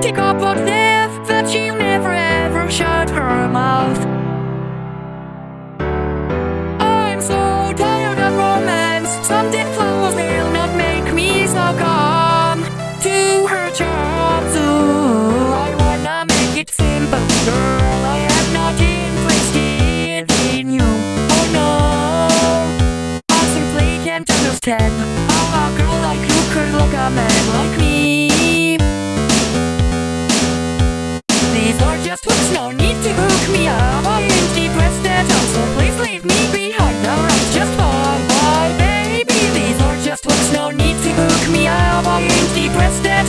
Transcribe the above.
Take up a cliff, but she never ever shut her mouth. I'm so tired of romance. Something flowers will not make me so calm. to her charms. too. I wanna make it simple, girl. I have nothing twisted in you. Oh no, I simply can't understand. to book me up I'm depressed at home So please leave me behind Alright, just fine, bye baby These are just words. no need to book me up I'm depressed at